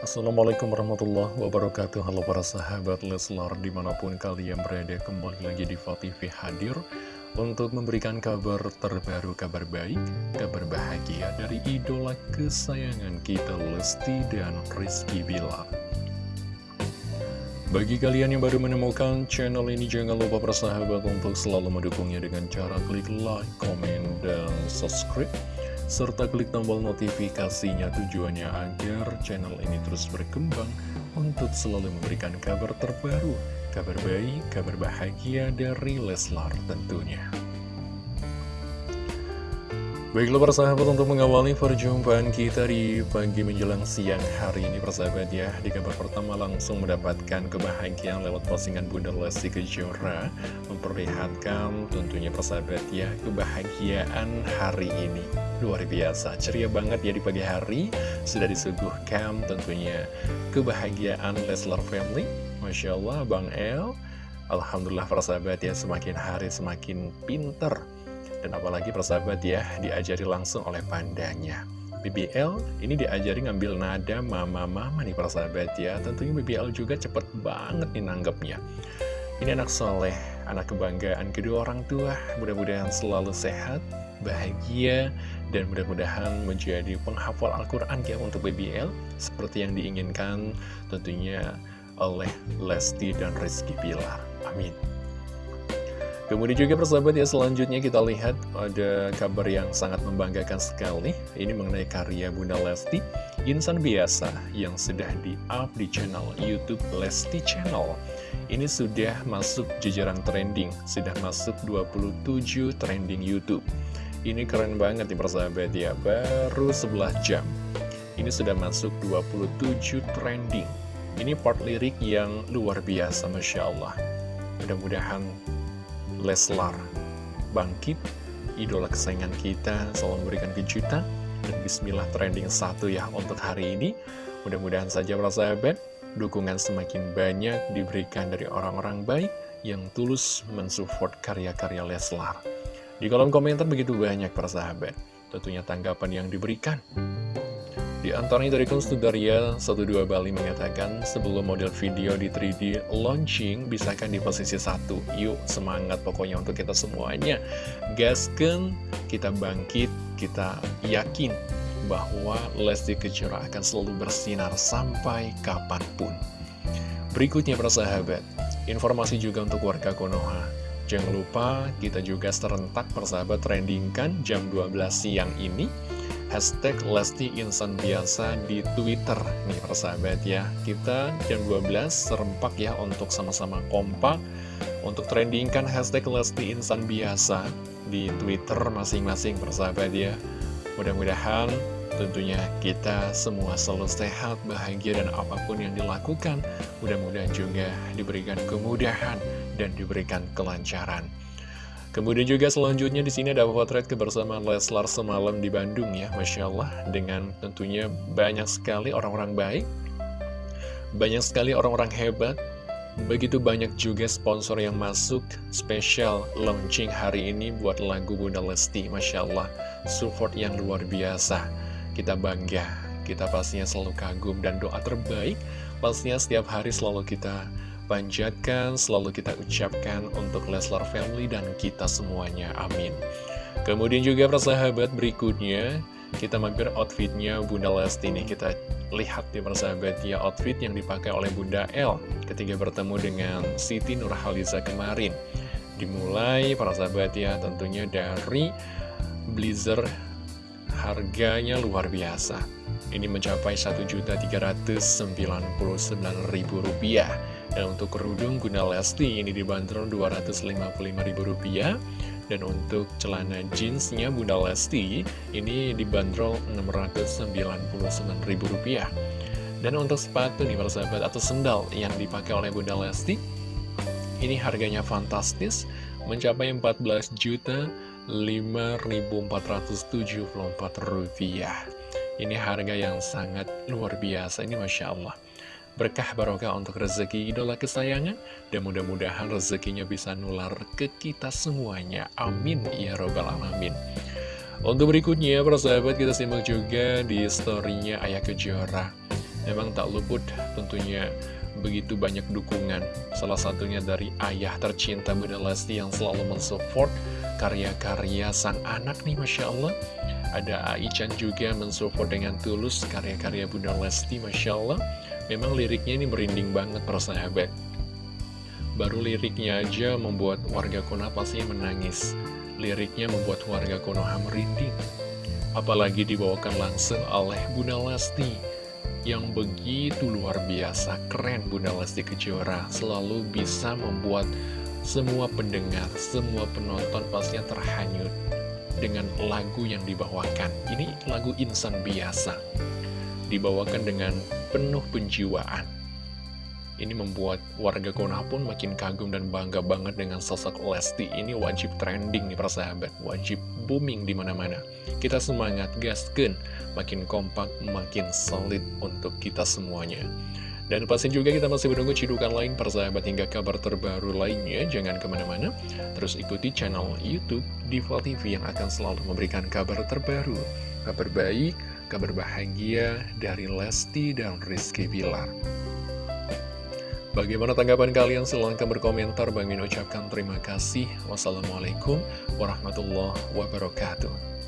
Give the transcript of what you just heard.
Assalamualaikum warahmatullahi wabarakatuh. Halo para sahabat Leslar di mana pun kalian berada kembali lagi di TV hadir Untuk memberikan kabar terbaru, kabar baik, kabar bahagia dari idola kesayangan kita Lesti dan Rizky Bilar. Bagi kalian yang baru menemukan channel ini, jangan lupa persahabat untuk selalu mendukungnya dengan cara klik like, komen, dan subscribe serta klik tombol notifikasinya tujuannya agar channel ini terus berkembang untuk selalu memberikan kabar terbaru, kabar baik, kabar bahagia dari Leslar tentunya. Baiklah persahabat untuk mengawali perjumpaan kita di pagi menjelang siang hari ini persahabat ya Di kabar pertama langsung mendapatkan kebahagiaan lewat postingan Bunda Lesti Kejora Memperlihatkan tentunya persahabat ya kebahagiaan hari ini Luar biasa, ceria banget ya di pagi hari Sudah disuguhkan tentunya kebahagiaan Leslar Family Masya Allah Bang El Alhamdulillah persahabat ya semakin hari semakin pinter dan apalagi persahabat ya, diajari langsung oleh pandanya. BBL ini diajari ngambil nada mama-mama nih persahabat ya. Tentunya BBL juga cepet banget nih nanggepnya. Ini anak soleh, anak kebanggaan kedua orang tua. Mudah-mudahan selalu sehat, bahagia, dan mudah-mudahan menjadi penghafal Al-Quran ya untuk BBL. Seperti yang diinginkan tentunya oleh Lesti dan Rizky Pilar. Amin. Kemudian juga persahabat ya selanjutnya kita lihat ada kabar yang sangat membanggakan sekali Ini mengenai karya Bunda Lesti Insan biasa yang sudah di-up di channel Youtube Lesti Channel Ini sudah masuk jajaran trending Sudah masuk 27 trending Youtube. Ini keren banget nih persahabat ya Baru 11 jam. Ini sudah masuk 27 trending. Ini part lirik yang luar biasa Masya Allah. Mudah-mudahan Leslar bangkit, idola kesayangan kita selalu memberikan kejutan, dan bismillah trending satu ya untuk hari ini. Mudah-mudahan saja para sahabat, dukungan semakin banyak diberikan dari orang-orang baik yang tulus mensupport karya-karya Leslar. Di kolom komentar begitu banyak para sahabat, tentunya tanggapan yang diberikan. Di antaranya dari Konstudaria 12 Bali mengatakan sebelum model video di 3D launching bisakah di posisi satu Yuk semangat pokoknya untuk kita semuanya Gasken, kita bangkit, kita yakin bahwa Lesti Kejora akan selalu bersinar sampai kapan pun. Berikutnya para sahabat, informasi juga untuk warga Konoha. Jangan lupa kita juga serentak persahabat trendingkan jam 12 siang ini. Hashtag Lesti Insan Biasa di Twitter. Nih persahabat ya kita jam 12 serempak ya untuk sama-sama kompak untuk trendingkan hashtag Lesti Insan Biasa di Twitter masing-masing persahabat ya mudah-mudahan tentunya kita semua selalu sehat, bahagia dan apa pun yang dilakukan mudah-mudahan juga diberikan kemudahan dan diberikan kelancaran. Kemudian juga selanjutnya di sini ada potret kebersamaan Leslar semalam di Bandung ya, Masya Allah, dengan tentunya banyak sekali orang-orang baik, banyak sekali orang-orang hebat, begitu banyak juga sponsor yang masuk spesial launching hari ini buat lagu Bunda Lesti, Masya Allah, support yang luar biasa, kita bangga, kita pastinya selalu kagum dan doa terbaik, pastinya setiap hari selalu kita panjatkan, selalu kita ucapkan untuk Leslar Family dan kita semuanya. Amin. Kemudian juga persahabat berikutnya, kita mampir outfitnya Bunda Lesti nih. Kita lihat ya persahabat ya outfit yang dipakai oleh Bunda L ketika bertemu dengan Siti Nurhaliza kemarin. Dimulai para sahabat ya tentunya dari blazer harganya luar biasa. Ini mencapai Rp1.399.000 dan untuk kerudung guna Lesti ini dibanderol Rp255.000 Dan untuk celana jeansnya Bunda Lesti ini dibanderol Rp699.000 Dan untuk sepatu nih para sahabat atau sendal yang dipakai oleh Bunda Lesti Ini harganya fantastis mencapai Rp14 juta rupiah. Ini harga yang sangat luar biasa ini Masya Allah berkah barokah untuk rezeki idola kesayangan dan mudah-mudahan rezekinya bisa nular ke kita semuanya. Amin. Ya robbal alamin. Untuk berikutnya para sahabat kita simak juga di storynya Ayah Kejora. Memang tak luput tentunya begitu banyak dukungan. Salah satunya dari ayah tercinta Bunda Lesti yang selalu mensupport karya-karya sang anak nih Masya Allah. Ada Aichan juga mensupport dengan tulus karya-karya Bunda Lesti Masya Allah Memang liriknya ini merinding banget persahabat Baru liriknya aja membuat warga Konoha pastinya menangis. Liriknya membuat warga Konoha merinding. Apalagi dibawakan langsung oleh Bunda Lesti yang begitu luar biasa. Keren Bunda Lesti Kejora selalu bisa membuat semua pendengar, semua penonton pastinya terhanyut dengan lagu yang dibawakan. Ini lagu insan biasa dibawakan dengan penuh penjiwaan ini membuat warga Konoha pun makin kagum dan bangga banget dengan sosok Lesti. Ini wajib trending nih persahabat, wajib booming di mana-mana. Kita semangat, gasken, makin kompak, makin solid untuk kita semuanya. Dan pasti juga kita masih menunggu cidukan lain persahabat hingga kabar terbaru lainnya. Jangan ke mana-mana, terus ikuti channel Youtube Diva TV yang akan selalu memberikan kabar terbaru. Kabar baik, kabar bahagia dari Lesti dan Rizky Bilar. Bagaimana tanggapan kalian? Silahkan berkomentar. Bang Min ucapkan terima kasih. Wassalamualaikum warahmatullahi wabarakatuh.